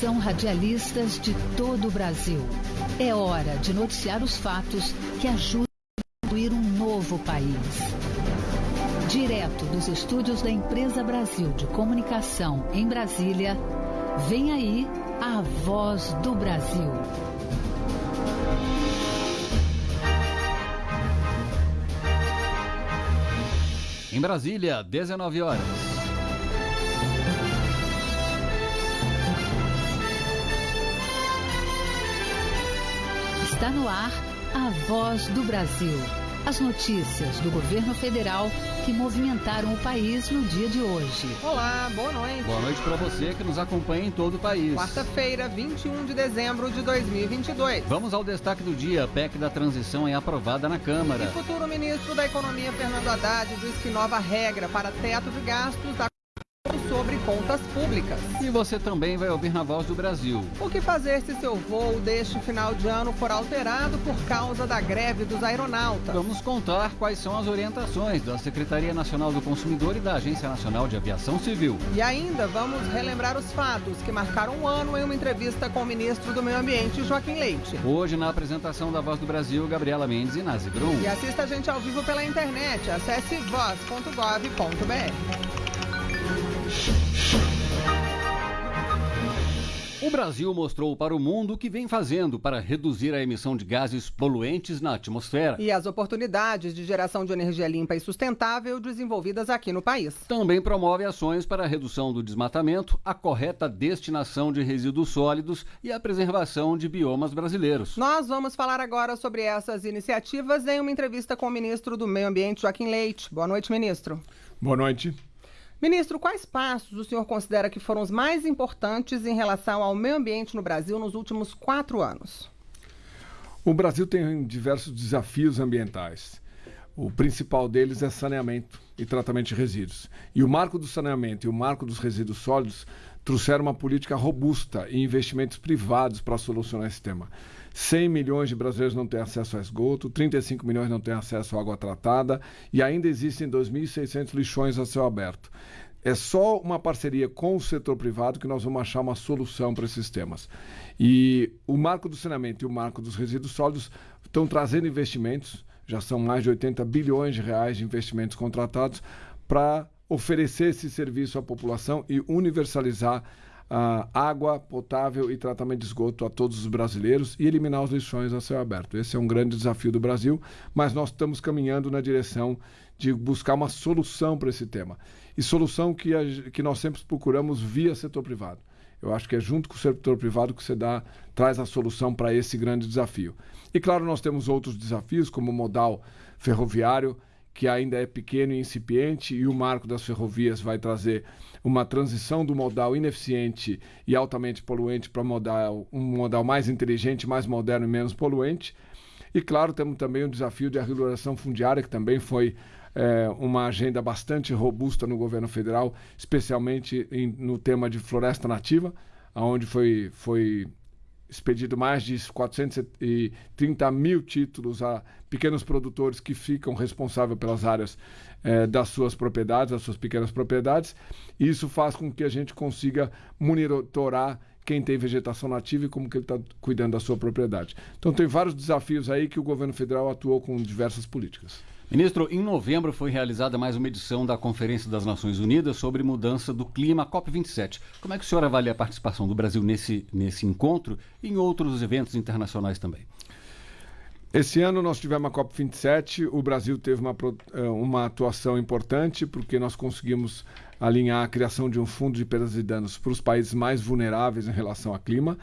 Atenção radialistas de todo o Brasil. É hora de noticiar os fatos que ajudam a construir um novo país. Direto dos estúdios da Empresa Brasil de Comunicação em Brasília, vem aí a voz do Brasil. Em Brasília, 19 horas. Está no ar a voz do Brasil. As notícias do governo federal que movimentaram o país no dia de hoje. Olá, boa noite. Boa noite para você que nos acompanha em todo o país. Quarta-feira, 21 de dezembro de 2022. Vamos ao destaque do dia. A PEC da transição é aprovada na Câmara. O futuro ministro da Economia, Fernando Haddad, diz que nova regra para teto de gastos da sobre contas públicas. E você também vai ouvir na Voz do Brasil. O que fazer se seu voo deste final de ano for alterado por causa da greve dos aeronautas? Vamos contar quais são as orientações da Secretaria Nacional do Consumidor e da Agência Nacional de Aviação Civil. E ainda vamos relembrar os fatos que marcaram um ano em uma entrevista com o ministro do Meio Ambiente, Joaquim Leite. Hoje, na apresentação da Voz do Brasil, Gabriela Mendes e Nazi Brum. E assista a gente ao vivo pela internet. Acesse voz.gov.br. O Brasil mostrou para o mundo o que vem fazendo para reduzir a emissão de gases poluentes na atmosfera. E as oportunidades de geração de energia limpa e sustentável desenvolvidas aqui no país. Também promove ações para a redução do desmatamento, a correta destinação de resíduos sólidos e a preservação de biomas brasileiros. Nós vamos falar agora sobre essas iniciativas em uma entrevista com o ministro do Meio Ambiente, Joaquim Leite. Boa noite, ministro. Boa noite. Ministro, quais passos o senhor considera que foram os mais importantes em relação ao meio ambiente no Brasil nos últimos quatro anos? O Brasil tem diversos desafios ambientais. O principal deles é saneamento e tratamento de resíduos. E o marco do saneamento e o marco dos resíduos sólidos trouxeram uma política robusta e investimentos privados para solucionar esse tema. 100 milhões de brasileiros não têm acesso a esgoto, 35 milhões não têm acesso à água tratada e ainda existem 2.600 lixões a céu aberto. É só uma parceria com o setor privado que nós vamos achar uma solução para esses temas. E o marco do saneamento e o marco dos resíduos sólidos estão trazendo investimentos, já são mais de 80 bilhões de reais de investimentos contratados para oferecer esse serviço à população e universalizar uh, água potável e tratamento de esgoto a todos os brasileiros e eliminar os lixões a céu aberto. Esse é um grande desafio do Brasil, mas nós estamos caminhando na direção de buscar uma solução para esse tema. E solução que, a, que nós sempre procuramos via setor privado. Eu acho que é junto com o setor privado que você dá, traz a solução para esse grande desafio. E claro, nós temos outros desafios, como o modal ferroviário, que ainda é pequeno e incipiente, e o marco das ferrovias vai trazer uma transição do modal ineficiente e altamente poluente para modal, um modal mais inteligente, mais moderno e menos poluente. E claro, temos também o desafio de regulação fundiária, que também foi é, uma agenda bastante robusta no governo federal, especialmente em, no tema de floresta nativa, onde foi, foi expedido mais de 430 mil títulos a pequenos produtores que ficam responsáveis pelas áreas eh, das suas propriedades, das suas pequenas propriedades. Isso faz com que a gente consiga monitorar quem tem vegetação nativa e como que ele está cuidando da sua propriedade. Então tem vários desafios aí que o governo federal atuou com diversas políticas. Ministro, em novembro foi realizada mais uma edição da Conferência das Nações Unidas sobre mudança do clima, COP27. Como é que o senhor avalia a participação do Brasil nesse, nesse encontro e em outros eventos internacionais também? Esse ano nós tivemos a COP27, o Brasil teve uma, eh, uma atuação importante porque nós conseguimos alinhar a criação de um fundo de perdas e danos para os países mais vulneráveis em relação ao clima.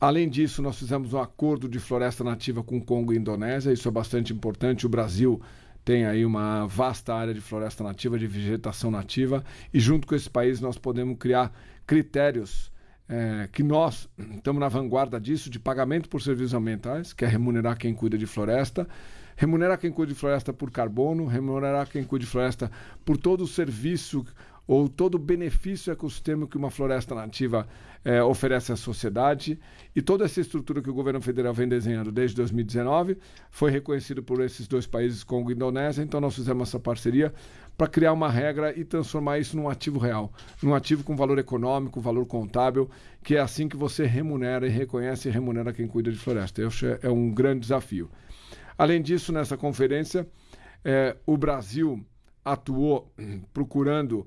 Além disso, nós fizemos um acordo de floresta nativa com o Congo e Indonésia, isso é bastante importante. O Brasil tem aí uma vasta área de floresta nativa, de vegetação nativa, e junto com esse país nós podemos criar critérios é, que nós estamos na vanguarda disso, de pagamento por serviços ambientais, que é remunerar quem cuida de floresta, remunerar quem cuida de floresta por carbono, remunerar quem cuida de floresta por todo o serviço ou todo o benefício ecossistêmico que uma floresta nativa é, oferece à sociedade. E toda essa estrutura que o governo federal vem desenhando desde 2019 foi reconhecido por esses dois países, Congo e Indonésia. Então, nós fizemos essa parceria para criar uma regra e transformar isso num ativo real, num ativo com valor econômico, valor contábil, que é assim que você remunera e reconhece e remunera quem cuida de floresta. Isso é um grande desafio. Além disso, nessa conferência, é, o Brasil atuou procurando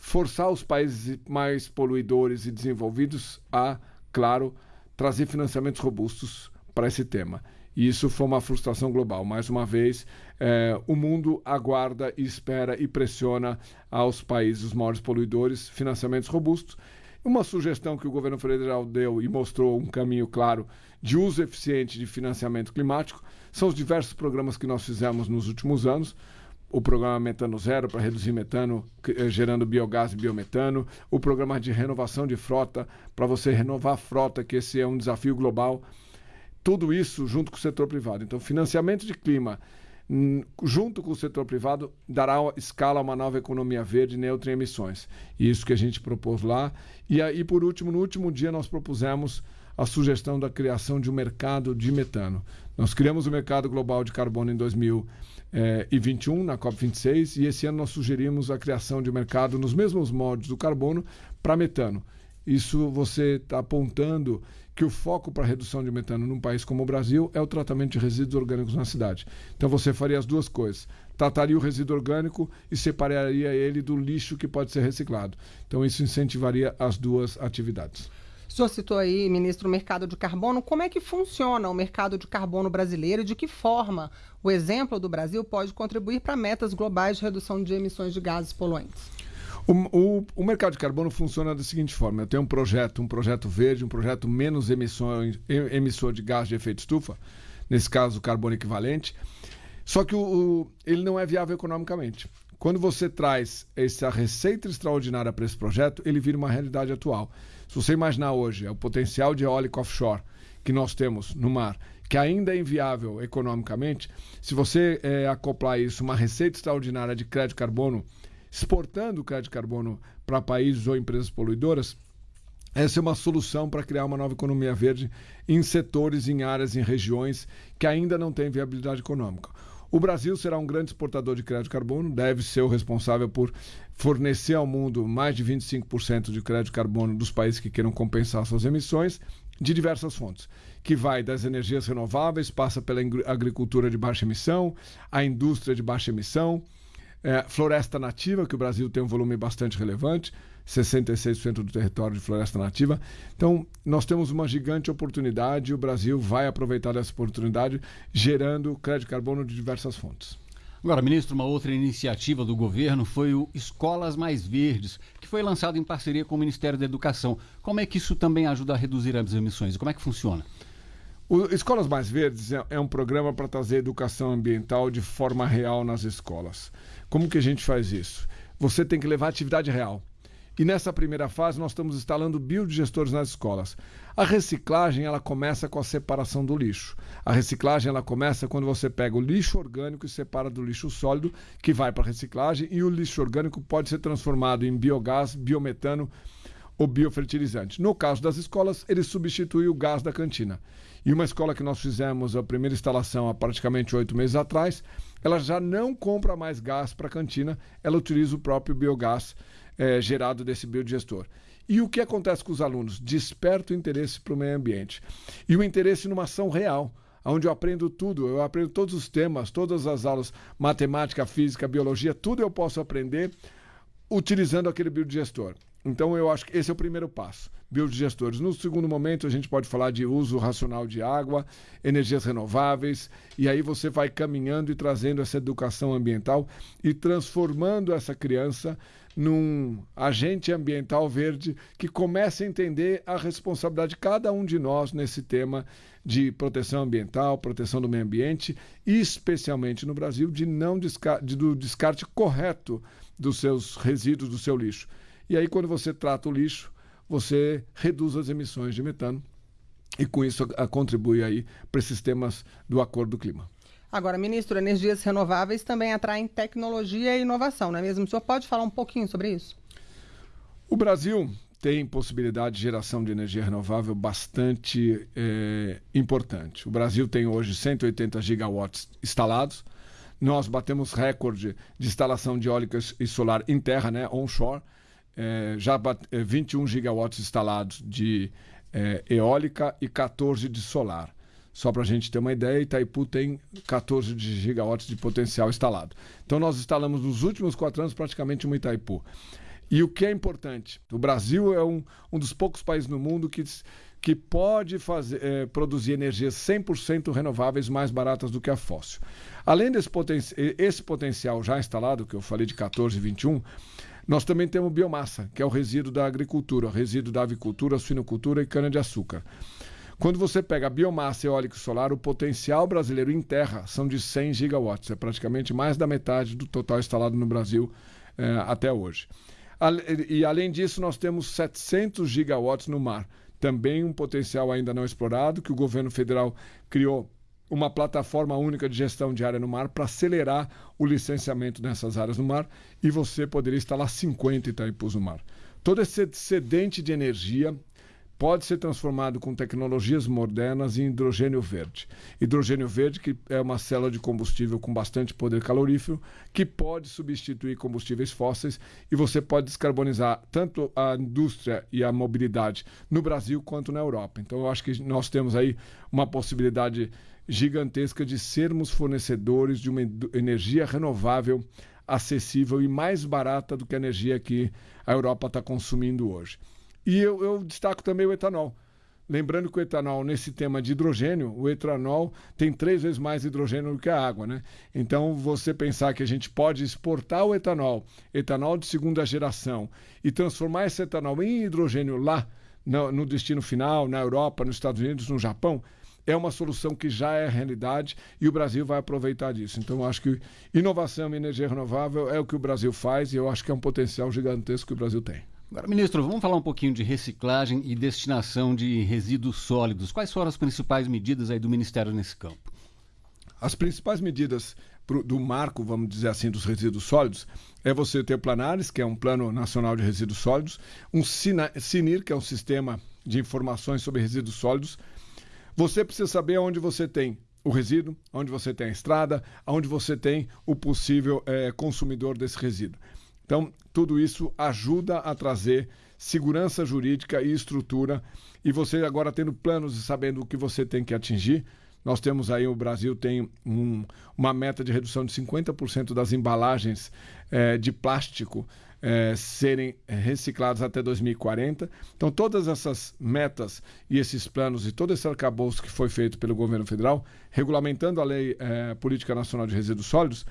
forçar os países mais poluidores e desenvolvidos a, claro, trazer financiamentos robustos para esse tema. E isso foi uma frustração global. Mais uma vez, é, o mundo aguarda espera e pressiona aos países, os maiores poluidores, financiamentos robustos. Uma sugestão que o governo federal deu e mostrou um caminho claro de uso eficiente de financiamento climático são os diversos programas que nós fizemos nos últimos anos. O programa Metano Zero para reduzir metano, eh, gerando biogás e biometano. O programa de renovação de frota, para você renovar a frota, que esse é um desafio global. Tudo isso junto com o setor privado. Então, financiamento de clima, junto com o setor privado, dará escala a uma nova economia verde neutra em emissões. Isso que a gente propôs lá. E aí, por último, no último dia, nós propusemos a sugestão da criação de um mercado de metano. Nós criamos o mercado global de carbono em 2021, na COP26, e esse ano nós sugerimos a criação de mercado nos mesmos moldes do carbono para metano. Isso você está apontando que o foco para redução de metano num país como o Brasil é o tratamento de resíduos orgânicos na cidade. Então você faria as duas coisas. Trataria o resíduo orgânico e separaria ele do lixo que pode ser reciclado. Então isso incentivaria as duas atividades. O senhor citou aí, ministro, o mercado de carbono. Como é que funciona o mercado de carbono brasileiro e de que forma o exemplo do Brasil pode contribuir para metas globais de redução de emissões de gases poluentes? O, o, o, mercado de carbono funciona da seguinte forma: eu tenho um projeto, um projeto verde, um projeto menos emissões, emissor de gás de efeito estufa, nesse caso carbono equivalente, só que o, ele não é viável economicamente. Quando você traz essa receita extraordinária para esse projeto, ele vira uma realidade atual. Se você imaginar hoje é o potencial de eólica offshore que nós temos no mar, que ainda é inviável economicamente, se você é, acoplar isso uma receita extraordinária de crédito carbono, exportando crédito carbono para países ou empresas poluidoras, essa é uma solução para criar uma nova economia verde em setores, em áreas, em regiões que ainda não têm viabilidade econômica. O Brasil será um grande exportador de crédito carbono, deve ser o responsável por fornecer ao mundo mais de 25% de crédito carbono dos países que queiram compensar suas emissões de diversas fontes, que vai das energias renováveis, passa pela agricultura de baixa emissão, a indústria de baixa emissão, é, floresta nativa, que o Brasil tem um volume bastante relevante, 66% do território de floresta nativa. Então, nós temos uma gigante oportunidade e o Brasil vai aproveitar essa oportunidade, gerando crédito de carbono de diversas fontes. Agora, ministro, uma outra iniciativa do governo foi o Escolas Mais Verdes, que foi lançado em parceria com o Ministério da Educação. Como é que isso também ajuda a reduzir as emissões? Como é que funciona? O Escolas Mais Verdes é, é um programa para trazer educação ambiental de forma real nas escolas. Como que a gente faz isso? Você tem que levar atividade real. E nessa primeira fase nós estamos instalando biodigestores nas escolas. A reciclagem ela começa com a separação do lixo. A reciclagem ela começa quando você pega o lixo orgânico e separa do lixo sólido, que vai para a reciclagem, e o lixo orgânico pode ser transformado em biogás, biometano ou biofertilizante. No caso das escolas, ele substitui o gás da cantina. E uma escola que nós fizemos a primeira instalação há praticamente oito meses atrás, ela já não compra mais gás para a cantina, ela utiliza o próprio biogás é, gerado desse biodigestor. E o que acontece com os alunos? Desperta o interesse para o meio ambiente. E o interesse numa ação real, onde eu aprendo tudo, eu aprendo todos os temas, todas as aulas, matemática, física, biologia, tudo eu posso aprender utilizando aquele biodigestor. Então eu acho que esse é o primeiro passo, biodigestores. No segundo momento a gente pode falar de uso racional de água, energias renováveis, e aí você vai caminhando e trazendo essa educação ambiental e transformando essa criança num agente ambiental verde que comece a entender a responsabilidade de cada um de nós nesse tema de proteção ambiental, proteção do meio ambiente especialmente no Brasil de não descarte, de, do descarte correto dos seus resíduos, do seu lixo. E aí quando você trata o lixo, você reduz as emissões de metano e com isso contribui aí para esses temas do Acordo do Clima. Agora, ministro, energias renováveis também atraem tecnologia e inovação, não é mesmo? O senhor pode falar um pouquinho sobre isso? O Brasil tem possibilidade de geração de energia renovável bastante é, importante. O Brasil tem hoje 180 gigawatts instalados. Nós batemos recorde de instalação de eólicas e solar em terra, né, onshore. É, já bate, é, 21 gigawatts instalados de é, eólica e 14 de solar. Só para a gente ter uma ideia, Itaipu tem 14 gigawatts de potencial instalado. Então nós instalamos nos últimos quatro anos praticamente uma Itaipu. E o que é importante? O Brasil é um, um dos poucos países no mundo que, que pode fazer, é, produzir energias 100% renováveis mais baratas do que a fóssil. Além desse poten esse potencial já instalado, que eu falei de 14 e 21, nós também temos biomassa, que é o resíduo da agricultura, o resíduo da avicultura, suinocultura e cana-de-açúcar. Quando você pega biomassa eólica e solar, o potencial brasileiro em terra são de 100 gigawatts, é praticamente mais da metade do total instalado no Brasil é, até hoje. E além disso, nós temos 700 gigawatts no mar, também um potencial ainda não explorado, que o governo federal criou uma plataforma única de gestão de área no mar para acelerar o licenciamento nessas áreas no mar e você poderia instalar 50 Itaipus no mar. Todo esse excedente de energia pode ser transformado com tecnologias modernas em hidrogênio verde. Hidrogênio verde, que é uma célula de combustível com bastante poder calorífero, que pode substituir combustíveis fósseis e você pode descarbonizar tanto a indústria e a mobilidade no Brasil quanto na Europa. Então, eu acho que nós temos aí uma possibilidade gigantesca de sermos fornecedores de uma energia renovável, acessível e mais barata do que a energia que a Europa está consumindo hoje. E eu, eu destaco também o etanol. Lembrando que o etanol, nesse tema de hidrogênio, o etanol tem três vezes mais hidrogênio do que a água, né? Então, você pensar que a gente pode exportar o etanol, etanol de segunda geração, e transformar esse etanol em hidrogênio lá, no, no destino final, na Europa, nos Estados Unidos, no Japão, é uma solução que já é realidade e o Brasil vai aproveitar disso. Então, eu acho que inovação em energia renovável é o que o Brasil faz e eu acho que é um potencial gigantesco que o Brasil tem. Agora, ministro, vamos falar um pouquinho de reciclagem e destinação de resíduos sólidos. Quais foram as principais medidas aí do Ministério nesse campo? As principais medidas pro, do marco, vamos dizer assim, dos resíduos sólidos é você ter o Planares, que é um Plano Nacional de Resíduos Sólidos, um SINIR, que é um sistema de informações sobre resíduos sólidos. Você precisa saber onde você tem o resíduo, onde você tem a estrada, onde você tem o possível é, consumidor desse resíduo. Então, tudo isso ajuda a trazer segurança jurídica e estrutura. E você agora tendo planos e sabendo o que você tem que atingir. Nós temos aí, o Brasil tem um, uma meta de redução de 50% das embalagens é, de plástico é, serem reciclados até 2040. Então, todas essas metas e esses planos e todo esse arcabouço que foi feito pelo governo federal, regulamentando a Lei é, Política Nacional de Resíduos Sólidos,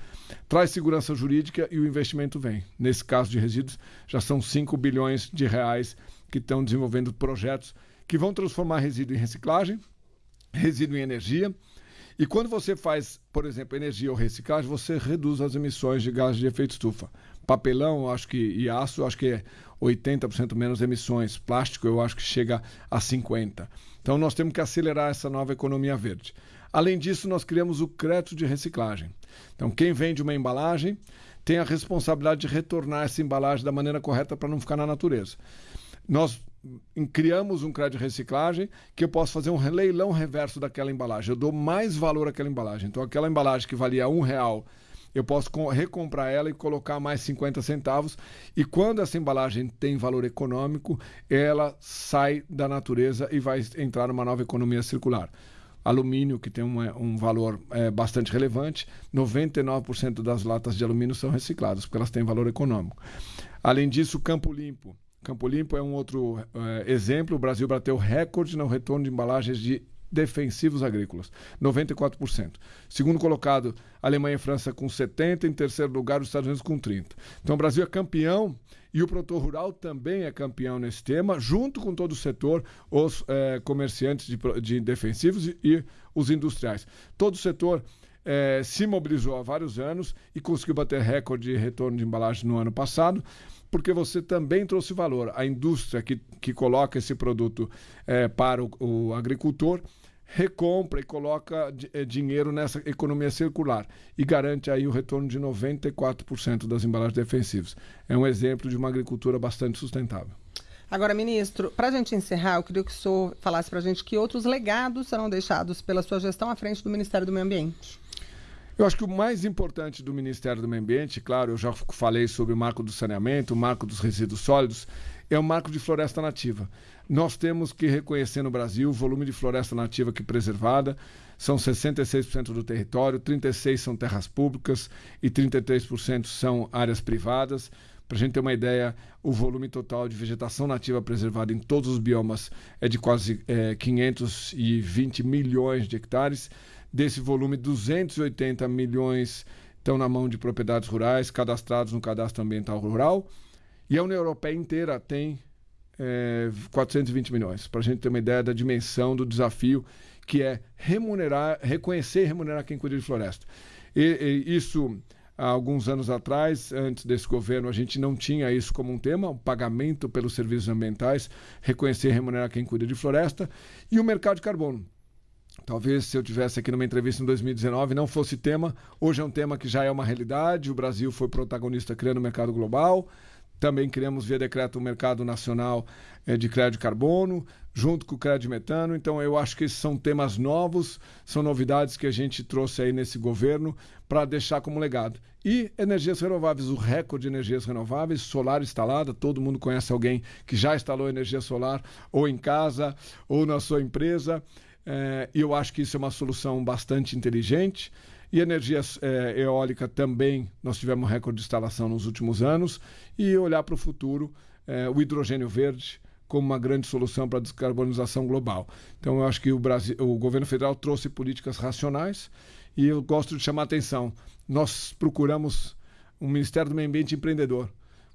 traz segurança jurídica e o investimento vem. Nesse caso de resíduos, já são 5 bilhões de reais que estão desenvolvendo projetos que vão transformar resíduo em reciclagem, resíduo em energia. E quando você faz, por exemplo, energia ou reciclagem, você reduz as emissões de gases de efeito estufa. Papelão, acho que e aço, acho que é 80% menos emissões. Plástico, eu acho que chega a 50. Então nós temos que acelerar essa nova economia verde. Além disso, nós criamos o crédito de reciclagem. Então quem vende uma embalagem tem a responsabilidade de retornar essa embalagem da maneira correta para não ficar na natureza. Nós criamos um crédito de reciclagem que eu posso fazer um leilão reverso daquela embalagem. Eu dou mais valor àquela embalagem. Então, aquela embalagem que valia um real eu posso recomprar ela e colocar mais 50 centavos. E quando essa embalagem tem valor econômico, ela sai da natureza e vai entrar numa nova economia circular. Alumínio, que tem um, um valor é, bastante relevante, 99% das latas de alumínio são recicladas, porque elas têm valor econômico. Além disso, Campo Limpo. Campo Limpo é um outro é, exemplo. O Brasil bateu recorde no retorno de embalagens de defensivos agrícolas, 94%. Segundo colocado, Alemanha e França com 70%, em terceiro lugar, os Estados Unidos com 30%. Então, o Brasil é campeão e o produtor rural também é campeão nesse tema, junto com todo o setor, os é, comerciantes de, de defensivos e, e, os industriais. Todo o setor é, se mobilizou há vários anos e conseguiu bater recorde de retorno de embalagem no ano passado porque você também trouxe valor. A indústria que, que coloca esse produto é, para o, o agricultor recompra e coloca eh, dinheiro nessa economia circular e garante aí o retorno de 94% das embalagens defensivas. É um exemplo de uma agricultura bastante sustentável. Agora, ministro, para a gente encerrar, eu queria que o senhor falasse para a gente que outros legados serão deixados pela sua gestão à frente do Ministério do Meio Ambiente. Eu acho que o mais importante do Ministério do Meio Ambiente, claro, eu já falei sobre o marco do saneamento, o marco dos resíduos sólidos, é o marco de floresta nativa. Nós temos que reconhecer no Brasil o volume de floresta nativa que preservada, são 66% do território, 36% são terras públicas e 33% são áreas privadas. Para a gente ter uma ideia, o volume total de vegetação nativa preservada em todos os biomas é de quase é, 520 milhões de hectares. Desse volume, 280 milhões estão na mão de propriedades rurais, cadastrados no cadastro ambiental rural. E a União Europeia inteira tem é, 420 milhões, para a gente ter uma ideia da dimensão do desafio que é remunerar, reconhecer e remunerar quem cuida de floresta. E, e isso há alguns anos atrás, antes desse governo, a gente não tinha isso como um tema, o pagamento pelos serviços ambientais, reconhecer e remunerar quem cuida de floresta, e o mercado de carbono. Talvez se eu tivesse aqui numa entrevista em 2019 não fosse tema. Hoje é um tema que já é uma realidade. O Brasil foi protagonista criando o mercado global. Também criamos via decreto o mercado nacional eh, de crédito de carbono, junto com o crédito de metano. Então eu acho que esses são temas novos, são novidades que a gente trouxe aí nesse governo para deixar como legado. E energias renováveis, o recorde de energias renováveis, solar instalada, todo mundo conhece alguém que já instalou energia solar ou em casa ou na sua empresa. É, e eu acho que isso é uma solução bastante inteligente. E energia é, eólica também, nós tivemos recorde de instalação nos últimos anos. E olhar para o futuro, é, o hidrogênio verde como uma grande solução para a descarbonização global. Então, eu acho que o, Brasil, o governo federal trouxe políticas racionais e eu gosto de chamar a atenção. Nós procuramos um Ministério do Meio Ambiente empreendedor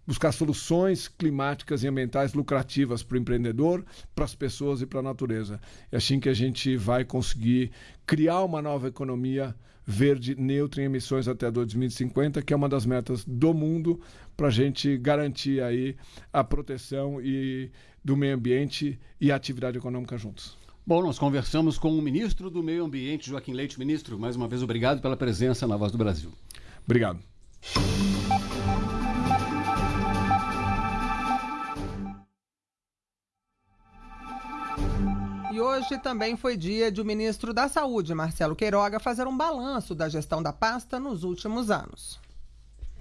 buscar soluções climáticas e ambientais lucrativas para o empreendedor, para as pessoas e para a natureza. É assim que a gente vai conseguir criar uma nova economia verde neutra em emissões até 2050, que é uma das metas do mundo para a gente garantir aí a proteção e do meio ambiente e a atividade econômica juntos. Bom, nós conversamos com o ministro do Meio Ambiente, Joaquim Leite. Ministro, mais uma vez, obrigado pela presença na Voz do Brasil. Obrigado. Hoje também foi dia de o ministro da Saúde, Marcelo Queiroga, fazer um balanço da gestão da pasta nos últimos anos.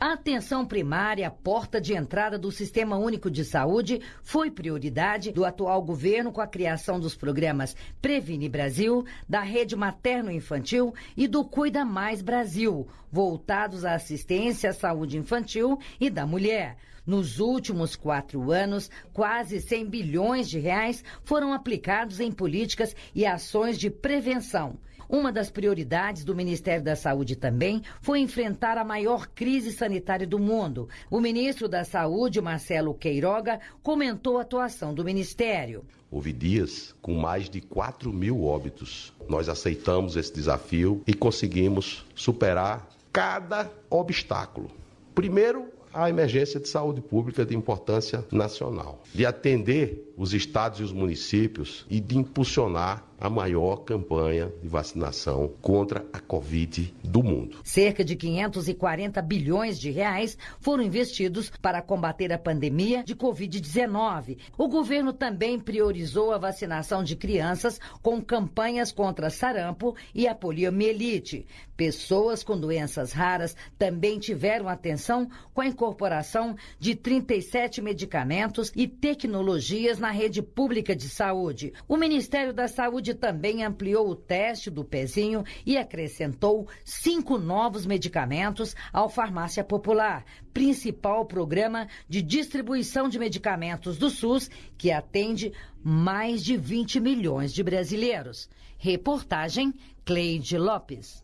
A atenção primária, porta de entrada do Sistema Único de Saúde, foi prioridade do atual governo com a criação dos programas Previne Brasil, da Rede Materno-Infantil e do Cuida Mais Brasil, voltados à assistência à saúde infantil e da mulher. Nos últimos quatro anos, quase 100 bilhões de reais foram aplicados em políticas e ações de prevenção. Uma das prioridades do Ministério da Saúde também foi enfrentar a maior crise sanitária do mundo. O ministro da Saúde, Marcelo Queiroga, comentou a atuação do Ministério. Houve dias com mais de 4 mil óbitos. Nós aceitamos esse desafio e conseguimos superar cada obstáculo. Primeiro, a emergência de saúde pública de importância nacional, de atender os estados e os municípios e de impulsionar a maior campanha de vacinação contra a Covid do mundo. Cerca de 540 bilhões de reais foram investidos para combater a pandemia de Covid-19. O governo também priorizou a vacinação de crianças com campanhas contra sarampo e a poliomielite. Pessoas com doenças raras também tiveram atenção com a incorporação de 37 medicamentos e tecnologias na rede pública de saúde. O Ministério da Saúde também ampliou o teste do pezinho e acrescentou cinco novos medicamentos ao Farmácia Popular, principal programa de distribuição de medicamentos do SUS, que atende mais de 20 milhões de brasileiros. Reportagem Cleide Lopes.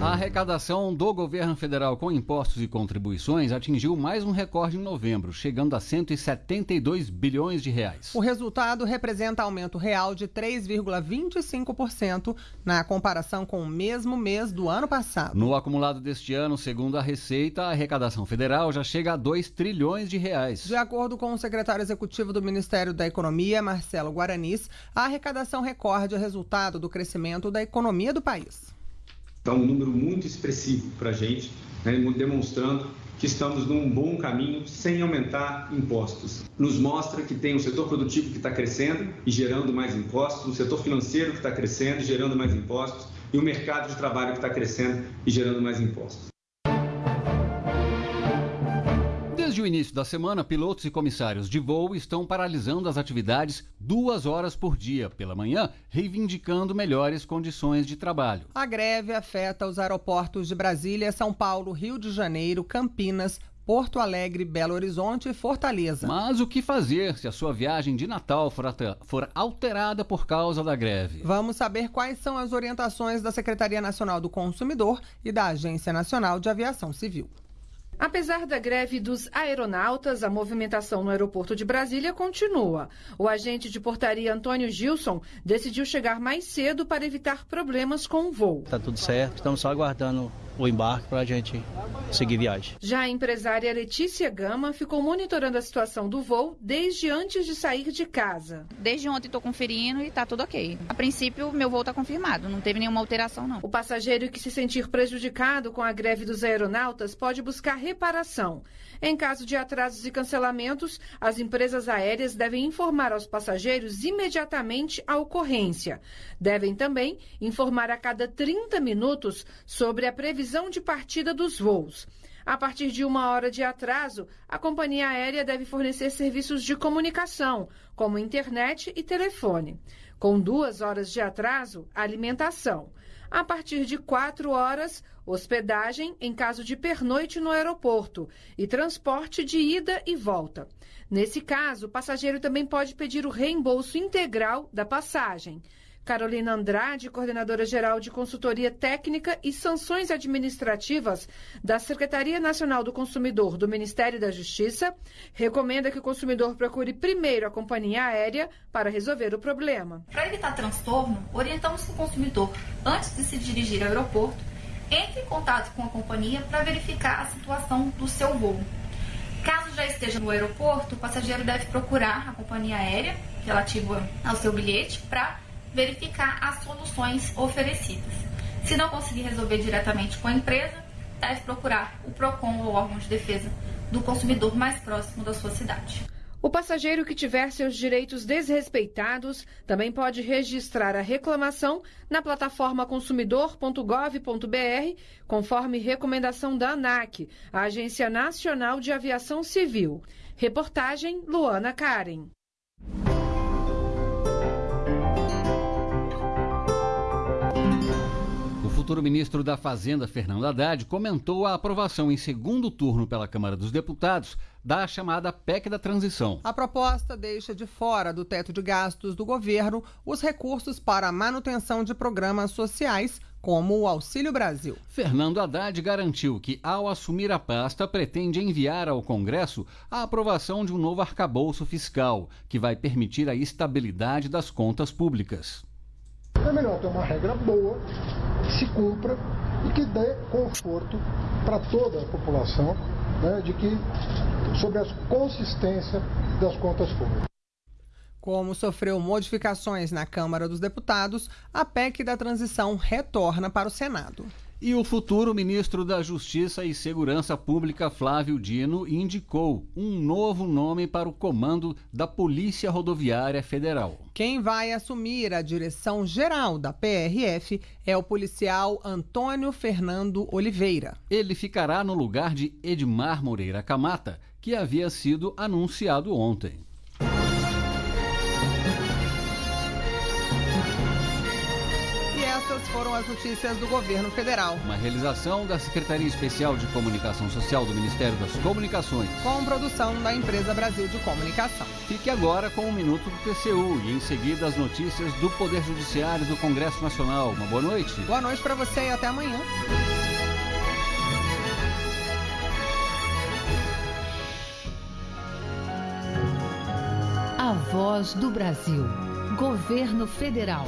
A arrecadação do governo federal com impostos e contribuições atingiu mais um recorde em novembro, chegando a 172 bilhões de reais. O resultado representa aumento real de 3,25% na comparação com o mesmo mês do ano passado. No acumulado deste ano, segundo a Receita, a arrecadação federal já chega a 2 trilhões de reais. De acordo com o secretário executivo do Ministério da Economia, Marcelo Guaranis, a arrecadação recorde é resultado do crescimento da economia do país. Está um número muito expressivo para a gente, né, demonstrando que estamos num bom caminho sem aumentar impostos. Nos mostra que tem um setor produtivo que está crescendo e gerando mais impostos, um setor financeiro que está crescendo e gerando mais impostos, e um mercado de trabalho que está crescendo e gerando mais impostos. Desde o início da semana, pilotos e comissários de voo estão paralisando as atividades duas horas por dia pela manhã, reivindicando melhores condições de trabalho. A greve afeta os aeroportos de Brasília, São Paulo, Rio de Janeiro, Campinas, Porto Alegre, Belo Horizonte e Fortaleza. Mas o que fazer se a sua viagem de Natal for, for, alterada por causa da greve? Vamos saber quais são as orientações da Secretaria Nacional do Consumidor e da Agência Nacional de Aviação Civil. Apesar da greve dos aeronautas, a movimentação no aeroporto de Brasília continua. O agente de portaria Antônio Gilson decidiu chegar mais cedo para evitar problemas com o voo. Tá tudo certo, estamos só aguardando o embarque para a gente seguir viagem. Já a empresária Letícia Gama ficou monitorando a situação do voo desde antes de sair de casa. Desde ontem estou conferindo e está tudo ok. A princípio, meu voo está confirmado, não teve nenhuma alteração não. O passageiro que se sentir prejudicado com a greve dos aeronautas pode buscar reparação. Em caso de atrasos e cancelamentos, as empresas aéreas devem informar aos passageiros imediatamente a ocorrência. Devem também informar a cada 30 minutos sobre a previsão de partida dos voos. A partir de uma hora de atraso, a companhia aérea deve fornecer serviços de comunicação, como internet e telefone. Com duas horas de atraso, alimentação. A partir de quatro horas, hospedagem em caso de pernoite no aeroporto e transporte de ida e volta. Nesse caso, o passageiro também pode pedir o reembolso integral da passagem. Carolina Andrade, coordenadora geral de consultoria técnica e sanções administrativas da Secretaria Nacional do Consumidor do Ministério da Justiça, recomenda que o consumidor procure primeiro a companhia aérea para resolver o problema. Para evitar transtorno, orientamos que o consumidor, antes de se dirigir ao aeroporto, entre em contato com a companhia para verificar a situação do seu voo. Caso já esteja no aeroporto, o passageiro deve procurar a companhia aérea relativa ao seu bilhete para verificar as soluções oferecidas. Se não conseguir resolver diretamente com a empresa, deve procurar o PROCON ou órgão de defesa do consumidor mais próximo da sua cidade. O passageiro que tiver seus direitos desrespeitados também pode registrar a reclamação na plataforma consumidor.gov.br, conforme recomendação da ANAC, a Agência Nacional de Aviação Civil. Reportagem Luana Karen. Futuro ministro da Fazenda, Fernando Haddad, comentou a aprovação em segundo turno pela Câmara dos Deputados da chamada PEC da transição. A proposta deixa de fora do teto de gastos do governo os recursos para a manutenção de programas sociais, como o Auxílio Brasil. Fernando Haddad garantiu que, ao assumir a pasta, pretende enviar ao Congresso a aprovação de um novo arcabouço fiscal, que vai permitir a estabilidade das contas públicas. É melhor ter uma regra boa se cumpra e que dê conforto para toda a população né, de que sobre a consistência das contas públicas. Como sofreu modificações na Câmara dos Deputados, a PEC da transição retorna para o Senado. E o futuro ministro da Justiça e Segurança Pública, Flávio Dino, indicou um novo nome para o comando da Polícia Rodoviária Federal. Quem vai assumir a direção geral da PRF é o policial Antônio Fernando Oliveira. Ele ficará no lugar de Edmar Moreira Camata, que havia sido anunciado ontem. Foram as notícias do governo federal. Uma realização da Secretaria Especial de Comunicação Social do Ministério das Comunicações. Com produção da Empresa Brasil de Comunicação. Fique agora com o Minuto do TCU e em seguida as notícias do Poder Judiciário do Congresso Nacional. Uma boa noite. Boa noite para você e até amanhã. A Voz do Brasil. Governo Federal.